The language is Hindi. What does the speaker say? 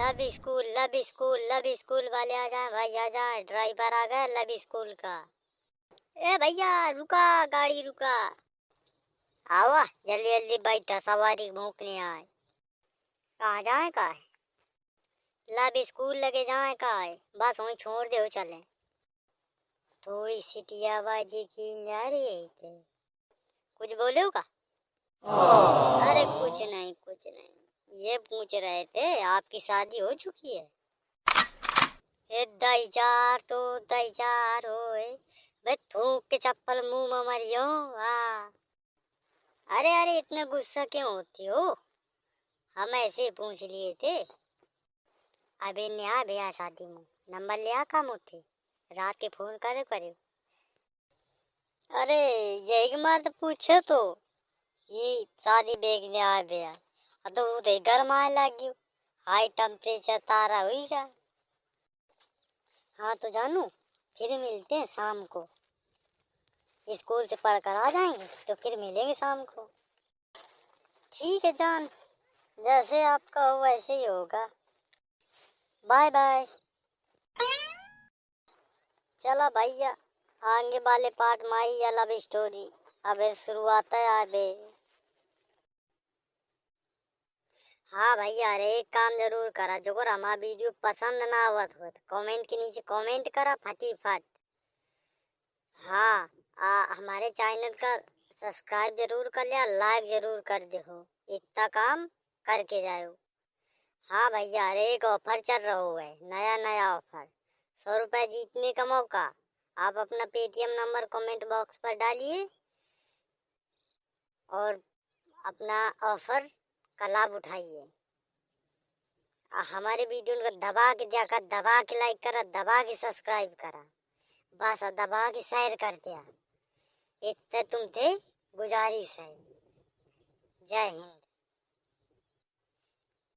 लब स्कूल लब स्कूल लब स्कूल वाले आ जाए भाई आ जाए ड्राइवर आ गया लब स्कूल का। ए भैया रुका गाड़ी रुका। आवा जल्दी जल्दी बैठा सवारी भूखने आए। कहाँ जाए का है लब स्कूल लगे जाए का है बस वहीं छोड़ दे चले। थोड़ी सिटिया बाजी की जा रही है कुछ बोले का अरे कुछ नहीं कुछ नहीं। ये पूछ रहे थे, आपकी शादी हो चुकी है? ए, दई चार तो दई चार थूक के चप्पल मुँह में मरियो अरे अरे, इतना गुस्सा क्यों होती हो? हम ऐसे पूछ लिए थे। अबे ने आ भैया शादी में। नंबर लिया काम होते रात के फ़ोन करे करे अरे, यही मार तो पूछे तो। ये शादी देखने आ गया गर्म लग गयो हाई टेम्परेचर तारा हुई हाँ तो जानू फिर मिलते हैं शाम को स्कूल से पढ़ कर आ जाएँगे तो फिर मिलेंगे शाम को ठीक है जान जैसे आपका हो वैसे ही होगा बाय बाय चला भैया आगे वाले पार्ट में आई है लव स्टोरी अबे शुरुआत है अबे हाँ भैया अरे एक काम ज़रूर करा। जो हमारा वीडियो पसंद ना आवत हो कमेंट के नीचे कमेंट करा फटी फट हाँ आ, हमारे चैनल का सब्सक्राइब ज़रूर कर लिया लाइक ज़रूर कर दे हो। इतना काम करके जाओ हाँ। भैया अरे एक ऑफ़र चल रहा है नया नया ऑफ़र। सौ रुपए जीतने का मौका। आप अपना पेटीएम नंबर कमेंट बॉक्स पर डालिए और अपना ऑफ़र का लाभ उठाइए। हमारे वीडियो को दबा के देखा, दबा के लाइक करा, दबा के सब्सक्राइब करा। बस दबा के शेयर कर दिया। इतने तुम थे, गुजारिश है। जय हिंद।